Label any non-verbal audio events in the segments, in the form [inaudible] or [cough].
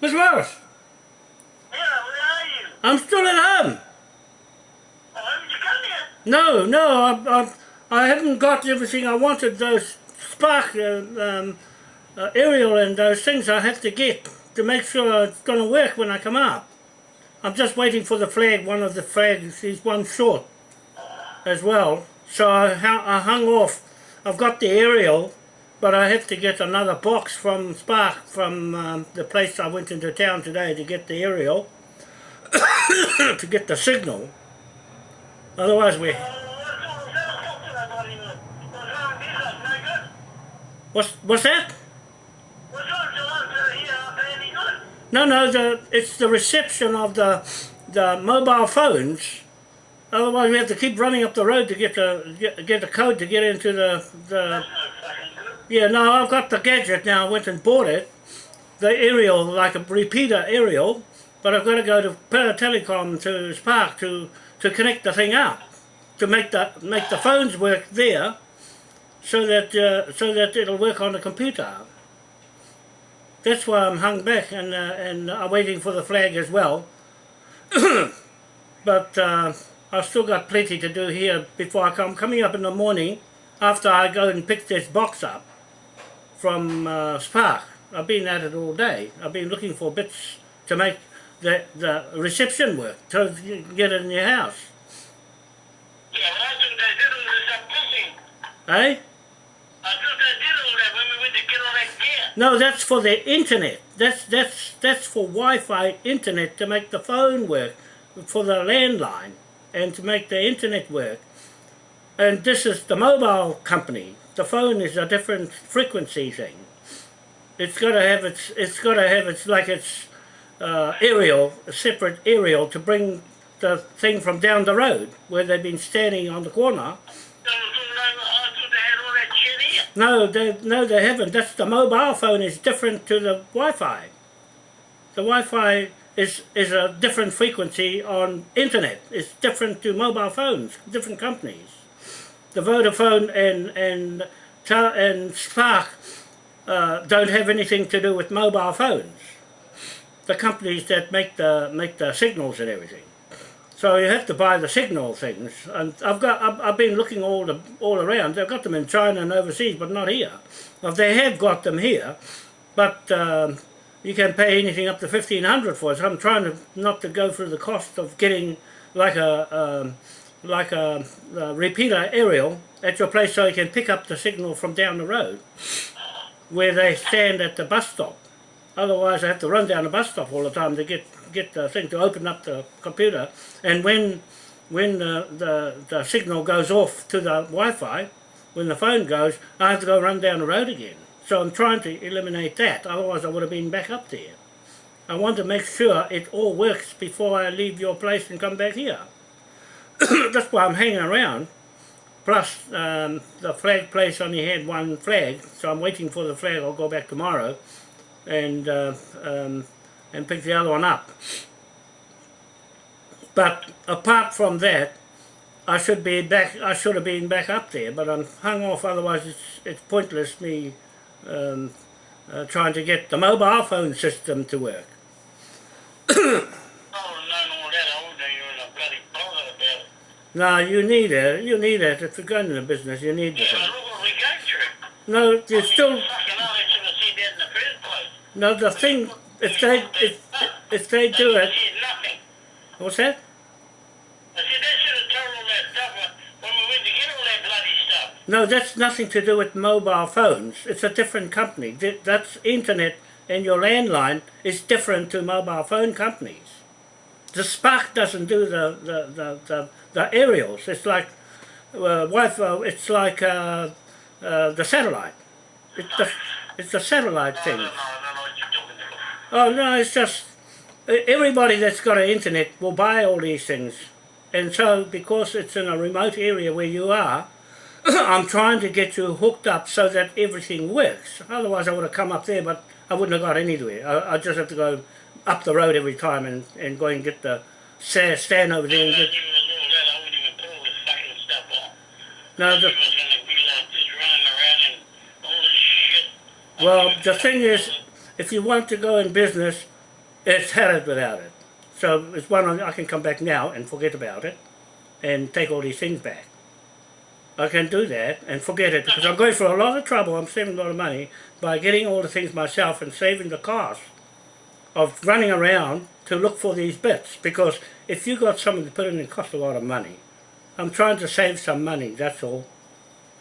Miss Morris, Yeah, where are you? I'm still at home. Oh, haven't you come yet? No, no, I, I, I haven't got everything I wanted. Those spark uh, um, uh, aerial and those things I have to get to make sure it's going to work when I come up. I'm just waiting for the flag. One of the flags is one short as well. So I, I hung off. I've got the aerial, but I have to get another box from Spark from um, the place I went into town today to get the aerial [coughs] to get the signal. Otherwise, we what's What's that? No, no, the, it's the reception of the the mobile phones. Otherwise, we have to keep running up the road to get the get, get the code to get into the the. That's no fucking good. Yeah, no, I've got the gadget now. I went and bought it, the aerial, like a repeater aerial, but I've got to go to Para Telecom to Spark to to connect the thing up, to make the make the phones work there, so that uh, so that it'll work on the computer. That's why I'm hung back and uh, and I'm waiting for the flag as well. [coughs] but uh, I've still got plenty to do here before I come. Coming up in the morning after I go and pick this box up from uh, Spark. I've been at it all day. I've been looking for bits to make the the reception work to get it in your house. Yeah, think they did all this up pushing. Eh? I thought they did all that when we went to get all that gear. No, that's for the internet. That's that's that's for Wi-Fi internet to make the phone work, for the landline, and to make the internet work. And this is the mobile company. The phone is a different frequency thing. It's got to have its. It's got to have its like its uh, aerial, a separate aerial to bring the thing from down the road where they've been standing on the corner. So, so, no, they had all that shit here. No, they no they haven't. That's the mobile phone is different to the Wi-Fi. The Wi-Fi is is a different frequency on internet. It's different to mobile phones, different companies. The Vodafone and and and Spark uh, don't have anything to do with mobile phones. The companies that make the make the signals and everything. So you have to buy the signal things, and I've got I've, I've been looking all the all around. They've got them in China and overseas, but not here. Well, they have got them here, but um, you can pay anything up to fifteen hundred for it. So I'm trying to not to go through the cost of getting like a um, like a, a repeater aerial at your place, so you can pick up the signal from down the road where they stand at the bus stop. Otherwise, I have to run down the bus stop all the time to get get the thing to open up the computer. And when when the, the, the signal goes off to the Wi-Fi, when the phone goes, I have to go run down the road again. So I'm trying to eliminate that. Otherwise, I would have been back up there. I want to make sure it all works before I leave your place and come back here. [coughs] That's why I'm hanging around. Plus, um, the flag place only had one flag, so I'm waiting for the flag. I'll go back tomorrow and uh, um, and pick the other one up. But apart from that, I should be back. I should have been back up there, but I'm hung off. Otherwise, it's it's pointless me um, uh, trying to get the mobile phone system to work. [coughs] I would have known all that. I wouldn't have even bloody bothered it. Now you need it. You need it if you're going into business. You need the Yeah, thing. but look what we go through. No, you I mean, still Fucking hell, they should have said that in the first no. The thing if they if if they do it, nothing. what's that? I said they should have told all that stuff when- when we went to get all that bloody stuff. No, that's nothing to do with mobile phones. It's a different company. That's internet and your landline is different to mobile phone companies. The Spark doesn't do the, the, the, the, the aerials. It's like uh, Wi-Fi. It's like uh, uh, the satellite. It's the, it's the satellite thing. Oh no, it's just everybody that's got an internet will buy all these things, and so because it's in a remote area where you are, [coughs] I'm trying to get you hooked up so that everything works. Otherwise, I would have come up there, but I wouldn't have got anywhere. I, I just have to go up the road every time and, and go and get the sta- stand over there and get. I give us all that, I wouldn't even put all this fucking stuff on. No, the, it was gonna be like this running around and all this well, the thing is, if you want to go in business, It's had it without it. So it's one on- I can come back now and forget about it and take all these things back. I can do that and forget it because I'm going for a lot of trouble. I'm saving a lot of money by getting all the things myself and saving the cost of running around to look for these bits. Because if you got something to put in, it costs a lot of money. I'm trying to save some money, that's all.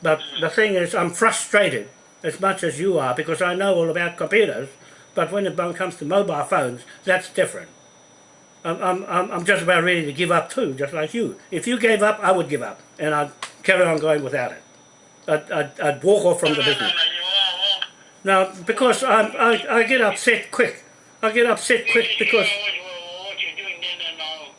But the thing is, I'm frustrated as much as you are because I know all about computers. But when it comes to mobile phones, that's different. I'm, I'm, I'm I'm just about ready to give up too, just like you. If you gave up, I would give up, and I'd carry on going without it. I'd, I'd, I'd walk off from the business. no, you are, well, Now, because I'm, I, I get upset quick. I get upset quick because know what, what you're doing then and all.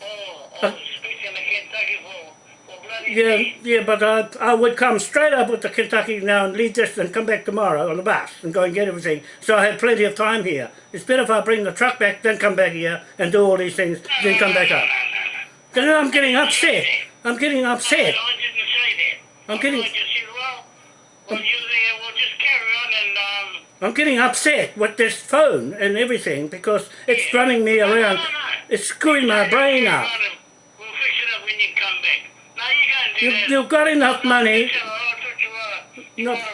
Oh, uh, oh I was speaking Kentucky for, for bloody yeah, yeah, but I, I would come straight up with the Kentucky now and leave this and come back tomorrow on the bus and go and get everything. So I had plenty of time here. It's better if I bring the truck back, then come back here and do all these things, then come back up. Then I'm getting upset. I'm getting upset. I didn't say that. I'm getting- I just said, well, well, you there, we'll just carry on and, um, I'm getting upset with this phone and everything because it's running me around. It's screwing my brain up. We'll fix it up when you come back. Now you can't do You, you've got enough money. I thought you were, you No. were run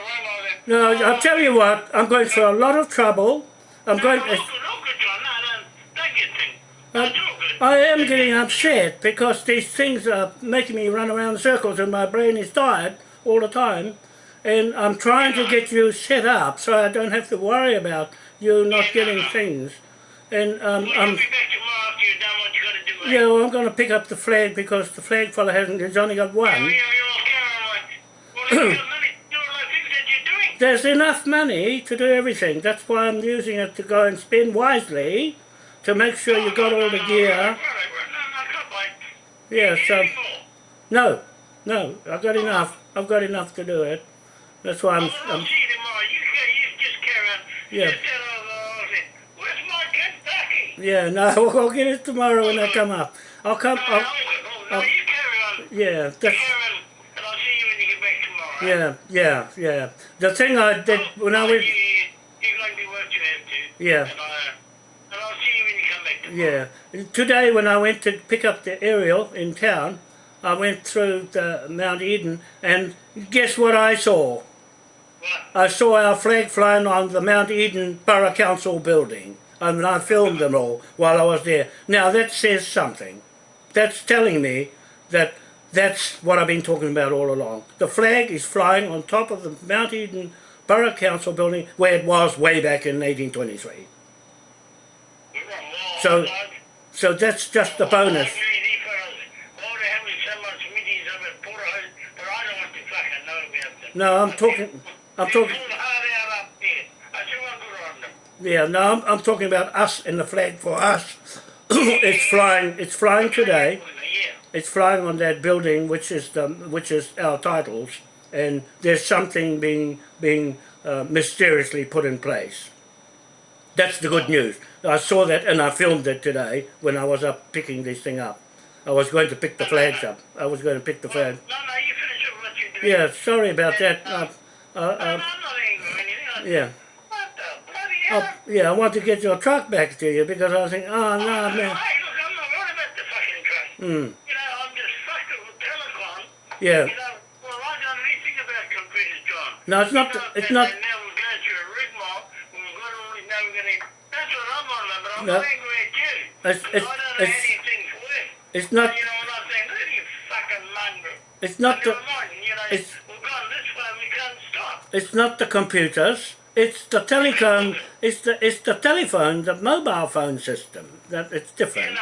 all that. No, I'll tell you what, I'm going through a lot of trouble. I'm going. No, no, good, no, good, John. No, no, don't. Uh, all. I am getting upset because these things are making me run around in circles and my brain is tired all the time. And I'm trying to get you set up so I don't have to worry about you not getting things. And um, I'm, be back tomorrow after you're done what you gotta do. yeah, well, I'm going to pick up the flag because the flag fella hasn't, he's only got one. yeah, you're all carrying on. Well, you got money to do all the things that you're doing. There's enough money to do everything. That's why I'm using it to go and spend wisely to make sure you got all the gear. Yeah, so no, no, I've got enough. I've got enough to do it. That's why I'm. I'm see you tomorrow. You, ca- you just carry on. Yeah. Just tell all all Where's my Kentucky? yeah, no, [laughs] I'll get it tomorrow when I come up. I'll come. I'll, I'll- you carry on. yeah, that's, carry on, and I'll see you when you get back tomorrow. yeah, yeah, yeah. The thing I did when I went. You, you're going to do what you have to. Yeah. Uh, and I'll see you when you come back tomorrow. Yeah. Today when I went to pick up the aerial in town, I went through the Mount Eden and guess what I saw? I saw our flag flying on the Mount Eden Borough Council building. And I filmed them all while I was there. Now that says something. That's telling me that that's what I've been talking about all along. The flag is flying on top of the Mount Eden Borough Council building where it was way back in 1823. You're wrong. Well, So- So that's just a bonus. No, I'm talking. I'm talking. Yeah, no, I'm, I'm talking about us and the flag for us. [clears throat] it's flying. It's flying today. It's flying on that building, which is the which is our titles, and there's something being being uh, mysteriously put in place. That's the good news. I saw that and I filmed it today when I was up picking this thing up. I was going to pick the flags up. I was going to pick the flag. No, no, you finish up what you're doing. Yeah, sorry about that. Uh, uh, No, uh, no, I'm not angry or anything. yeah. What the bloody hell? Oh, yeah, I want to get your truck back to you because I was thinking, oh no, man. Hey, look, I'm not worried about the fucking truck. Mm, You know, I'm just fucked with telecom. yeah. You know, well, I don't know anything about computers, John. No, it's not. You know, It's not. now we're going through a rigmarole. We're going to, now we're going to, that's what I'm on about, but I'm No. angry at you. It's- it's- I don't know it's- anything for it. It's not. You know, I'm saying, look at you fucking mongrel. It's not the. Mind, you know, it's- we're going this way, we can't stop. It's not the computers. It's the telecom. It's the. It's the telephone, the mobile phone system. That it's different.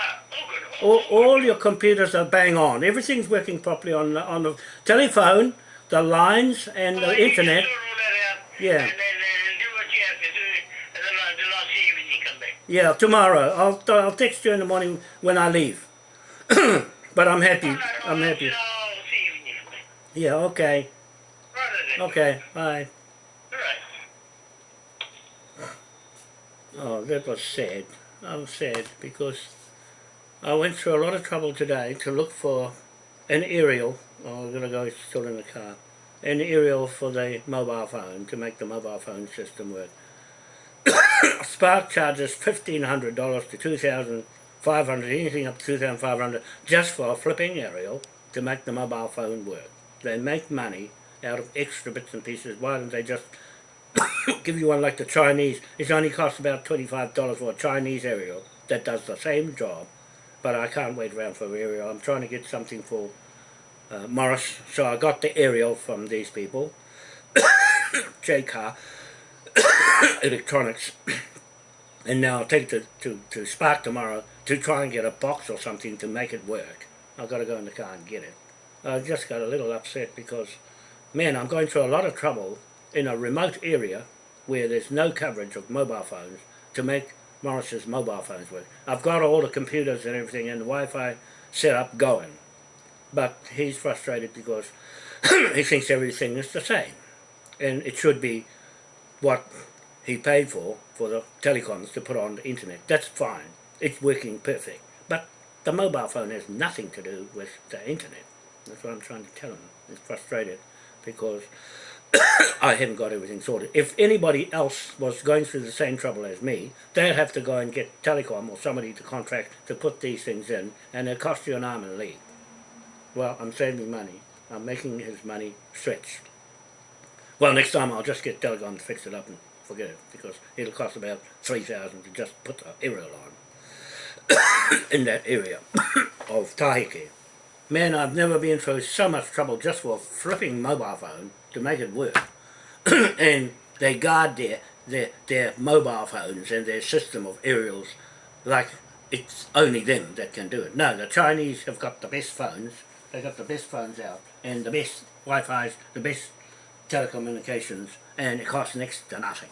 All, all your computers are bang on. Everything's working properly on the, on the telephone, the lines, and the internet. can sort all that out, Yeah. And then, and do what you have to do, and then, I, then I'll see you when you come back. Yeah, tomorrow. I'll I'll text you in the morning when I leave. [coughs] but I'm happy. I'm happy. I'll see you when you come back. Yeah. Okay. Okay. Bye. All right. Oh, that was sad. I'm sad because I went through a lot of trouble today to look for an aerial. Oh, I'm gonna go still in the car. An aerial for the mobile phone to make the mobile phone system work. [coughs] Spark charges fifteen hundred dollars to two thousand five hundred, anything up to two thousand five hundred, just for a flipping aerial to make the mobile phone work. They make money out of extra bits and pieces. Why don't they just [coughs] give you one like the Chinese? It only costs about twenty-five dollars for a Chinese aerial that does the same job, but I can't wait around for aerial. I'm trying to get something for uh, Morris, so I got the aerial from these people. [coughs] Jaycar [coughs] Electronics and now I'll take it to, to, to Spark tomorrow to try and get a box or something to make it work. I've got to go in the car and get it. I just got a little upset because, man, I'm going through a lot of trouble in a remote area where there's no coverage of mobile phones to make Morris's mobile phones work. I've got all the computers and everything and the Wi-Fi set up going. But he's frustrated because [clears throat] he thinks everything is the same. And it should be what he paid for, for the telecoms to put on the internet. That's fine. It's working perfect. But the mobile phone has nothing to do with the internet. That's what I'm trying to tell him. He's frustrated because [coughs] I haven't got everything sorted. If anybody else was going through the same trouble as me, they'd have to go and get telecom or somebody to contract to put these things in, and it'd cost you an arm and a leg. Well, I'm saving money. I'm making his money stretch. Well, next time I'll just get telecom to fix it up and forget it, because it'll cost about 3000 to just put the aerial on [coughs] in that area [coughs] of Taheke. Man, I've never been through so much trouble just for a flipping mobile phone to make it work. [clears throat] and they guard their, their, their mobile phones and their system of aerials like it's only them that can do it. No, the Chinese have got the best phones. They've got the best phones out and the best Wi-Fi's, the best telecommunications and it costs next to nothing.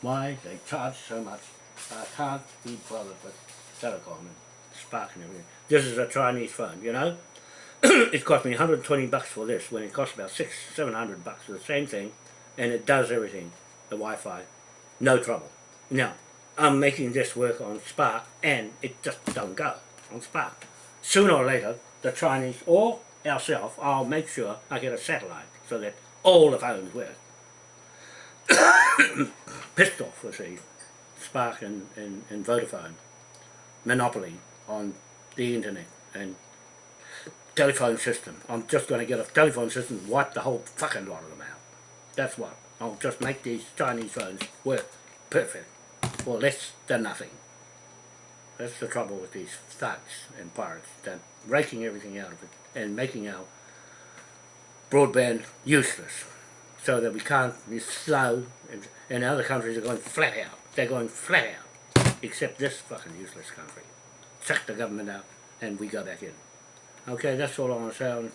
Why? They charge so much. I can't be bothered with telecom and sparking everything. This is a Chinese phone, you know? [coughs] it cost me 120 bucks for this when it cost about six, 700 bucks for the same thing and it does everything, the Wi-Fi, no trouble. Now, I'm making this work on Spark and it just don't go on Spark. Sooner or later, the Chinese or ourselves, I'll make sure I get a satellite so that all the phones work. Pissed off with the Spark and, and, and Vodafone monopoly on the internet and telephone system. I'm just going to get a telephone system and wipe the whole fucking lot of them out. That's what. I'll just make these Chinese phones work perfect for less than nothing. That's the trouble with these thugs and pirates. They're raking everything out of it and making our broadband useless so that we can't be slow and, and other countries are going flat out. They're going flat out except this fucking useless country. Chuck the government out and we go back in. Okay, that's all I want to say. I'm,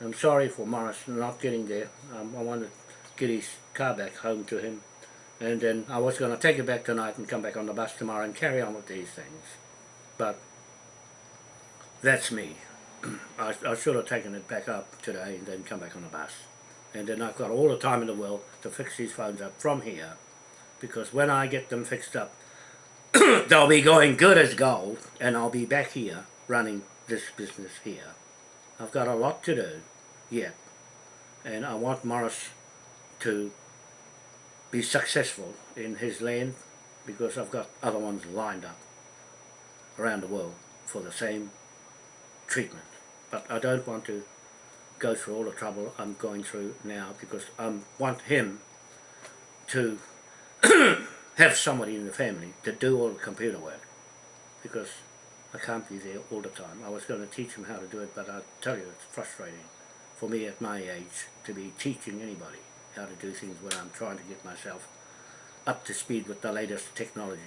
I'm sorry for Morris not getting there. Um, I want to get his car back home to him. And then I was going to take it back tonight and come back on the bus tomorrow and carry on with these things. But that's me. [clears throat] I, I should have taken it back up today and then come back on the bus. And then I've got all the time in the world to fix these phones up from here. Because when I get them fixed up, [clears throat] they'll be going good as gold. And I'll be back here running this business here. I've got a lot to do yet. And I want Morris to be successful in his land because I've got other ones lined up around the world for the same treatment. But I don't want to go through all the trouble I'm going through now because I want him to [coughs] have somebody in the family to do all the computer work because I can't be there all the time. I was going to teach them how to do it, but I tell you, it's frustrating for me at my age to be teaching anybody how to do things when I'm trying to get myself up to speed with the latest technology.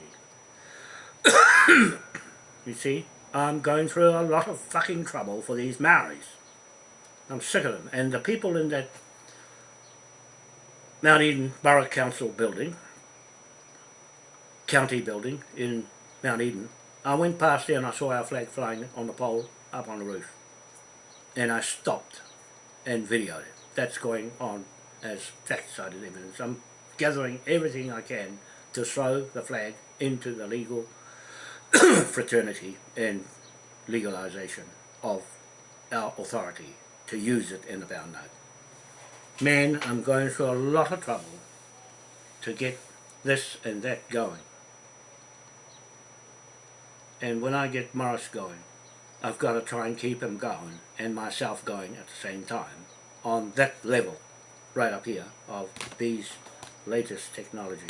[coughs] you see, I'm going through a lot of fucking trouble for these Maoris. I'm sick of them. And the people in that Mount Eden Borough Council building, county building in Mount Eden, I went past there and I saw our flag flying on the pole up on the roof. And I stopped and videoed it. That's going on as fact-cited evidence. I'm gathering everything I can to throw the flag into the legal [coughs] fraternity and legalization of our authority to use it in the bound note. Man, I'm going through a lot of trouble to get this and that going. And when I get Morris going, I've got to try and keep him going and myself going at the same time on that level right up here of these latest technologies.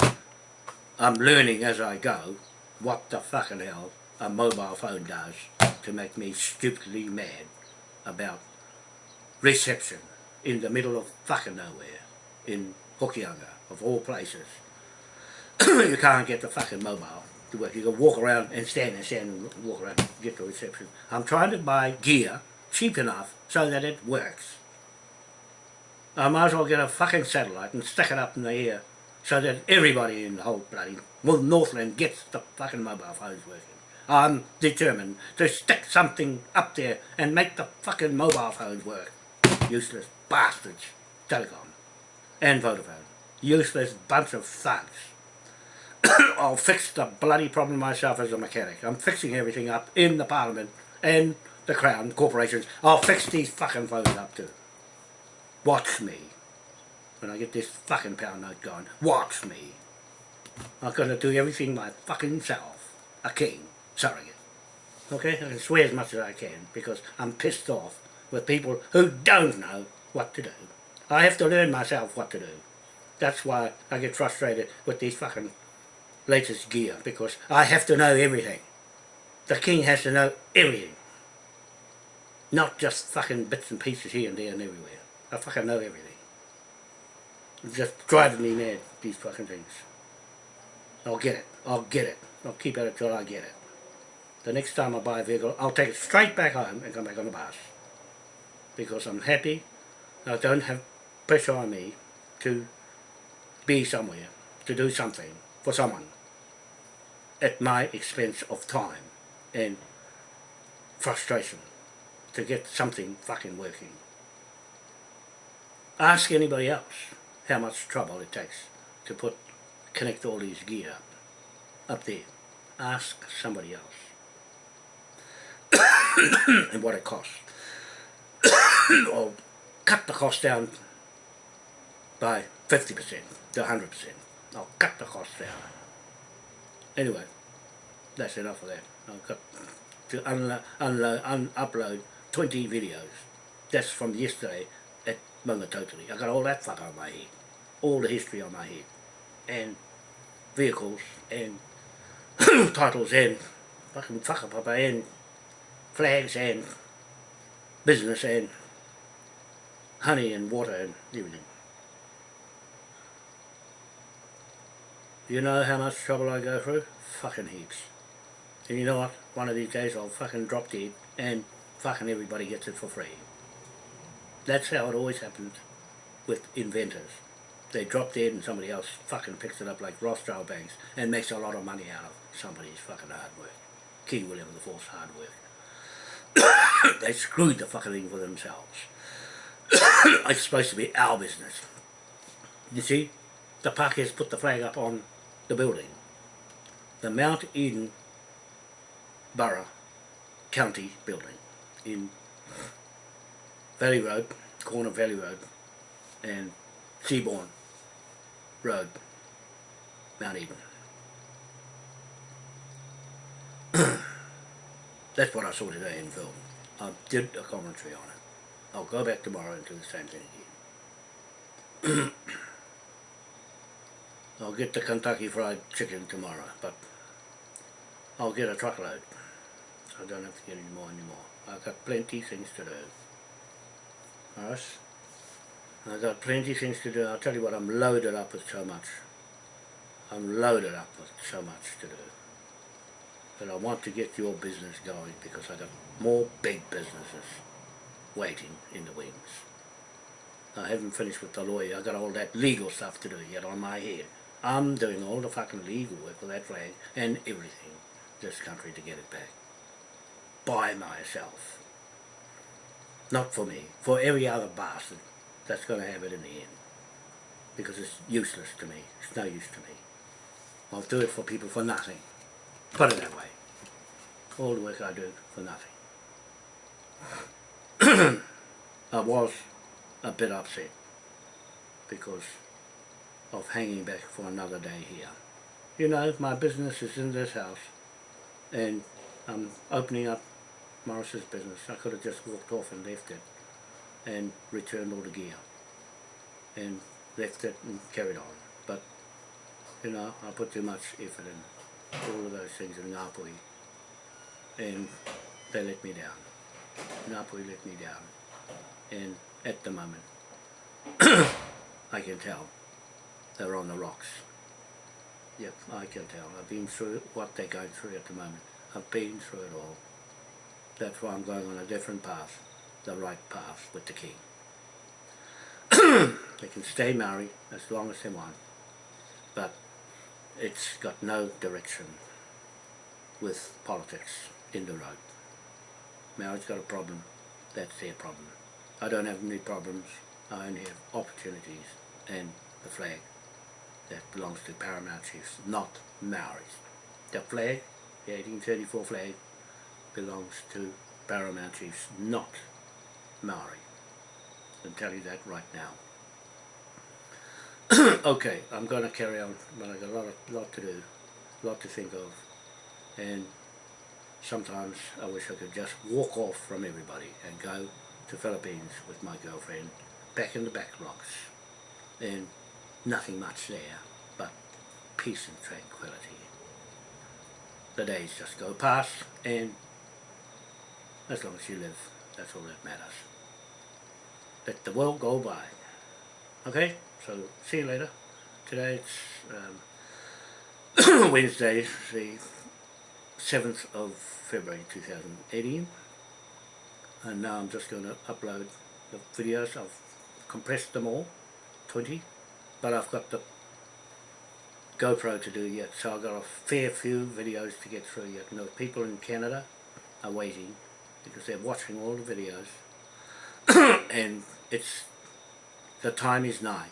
I'm learning as I go what the fucking hell a mobile phone does to make me stupidly mad about reception in the middle of fucking nowhere in Hokianga of all places. [coughs] you can't get the fucking mobile to work. You can walk around and stand and stand and walk around and get the reception. I'm trying to buy gear cheap enough so that it works. I might as well get a fucking satellite and stick it up in the air so that everybody in the whole bloody Northland gets the fucking mobile phones working. I'm determined to stick something up there and make the fucking mobile phones work. Useless bastards. Telecom. And Vodafone. Useless bunch of thugs. [coughs] I'll fix the bloody problem myself as a mechanic. I'm fixing everything up in the Parliament and the Crown corporations. I'll fix these fucking phones up too. Watch me. When I get this fucking pound note gone, watch me. I'm gonna do everything my fucking self. A king. Surrogate. Okay? I can swear as much as I can because I'm pissed off with people who don't know what to do. I have to learn myself what to do. That's why I get frustrated with these fucking latest gear because I have to know everything. The king has to know everything. Not just fucking bits and pieces here and there and everywhere. I fucking know everything. It's just driving me mad, these fucking things. I'll get it. I'll get it. I'll keep at it till I get it. The next time I buy a vehicle, I'll take it straight back home and come back on the bus. Because I'm happy. I don't have pressure on me to be somewhere, to do something for someone at my expense of time and frustration to get something fucking working. Ask anybody else how much trouble it takes to put connect all these gear up, up there. Ask somebody else. [coughs] and what it costs. [coughs] or cut the cost down by 50% to 100%. I'll cut the cost down. Anyway, that's enough of that. I've got to unlo unload, un upload 20 videos. That's from yesterday at Mungatotiri. I got all that fuck on my head. All the history on my head. And vehicles and [coughs] titles and fucking whakapapa and flags and business and honey and water and everything. You know how much trouble I go through? Fucking heaps. And you know what? One of these days I'll fucking drop dead and fucking everybody gets it for free. That's how it always happens with inventors. They drop dead and somebody else fucking picks it up like Rothschild banks and makes a lot of money out of somebody's fucking hard work. King William IV's hard work. [coughs] they screwed the fucking thing for themselves. [coughs] it's supposed to be our business. You see, the Pākehās put the flag up on the building. The Mount Eden Borough County building in Valley Road, corner Valley Road and Seabourn Road, Mount Eden. [clears throat] That's what I saw today in film. I did a commentary on it. I'll go back tomorrow and do the same thing again. [clears throat] I'll get the Kentucky Fried Chicken tomorrow, but I'll get a truckload. I don't have to get any more anymore. I've got plenty things to do. Alright? I've got plenty things to do. I'll tell you what, I'm loaded up with so much. I'm loaded up with so much to do. But I want to get your business going because I've got more big businesses waiting in the wings. I haven't finished with the lawyer. I've got all that legal stuff to do yet on my head. I'm doing all the fucking legal work for that flag and everything this country to get it back. By myself. Not for me. For every other bastard that's going to have it in the end. Because it's useless to me. It's no use to me. I'll do it for people for nothing. Put it that way. All the work I do for nothing. [clears throat] I was a bit upset because of hanging back for another day here. You know, my business is in this house and I'm opening up Morris's business. I could have just walked off and left it and returned all the gear and left it and carried on. But, you know, I put too much effort in all of those things in Ngāpuhi and they let me down. Ngāpuhi let me down. And at the moment, [coughs] I can tell they're on the rocks. Yep, I can tell. I've been through what they're going through at the moment. I've been through it all. That's why I'm going on a different path, the right path with the king. [coughs] they can stay married as long as they want, but it's got no direction with politics in the road. marriage's got a problem, that's their problem. I don't have any problems, I only have opportunities and the flag that belongs to Paramount Chiefs, not Maoris. The flag, the 1834 flag, belongs to Paramount Chiefs, not Maori. I'll tell you that right now. [clears throat] okay, I'm going to carry on, but I've got a lot, of, lot to do, a lot to think of, and sometimes I wish I could just walk off from everybody and go to Philippines with my girlfriend, back in the back rocks, and nothing much there but peace and tranquility. The days just go past and as long as you live, that's all that matters. Let the world go by. Okay, so see you later. Today it's um, [coughs] Wednesday, the 7th of February 2018 and now I'm just going to upload the videos. I've compressed them all, 20 but I've got the GoPro to do yet, so I've got a fair few videos to get through yet. And the people in Canada are waiting because they're watching all the videos [coughs] and it's the time is nigh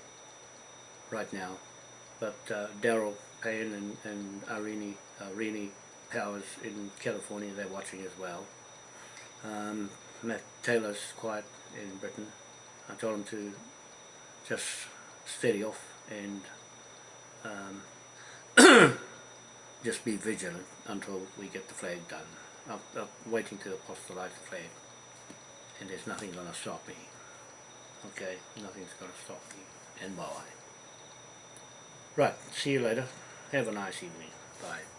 right now. But uh, Daryl Payne and, and Arini, Arini Powers in California, they're watching as well. Um, Matt Taylor's quiet in Britain. I told him to just steady off and um, [clears throat] just be vigilant until we get the flag done. I'm, I'm waiting to apostolize the flag and there's nothing going to stop me. Okay, nothing's going to stop me and why. Right, see you later. Have a nice evening. Bye.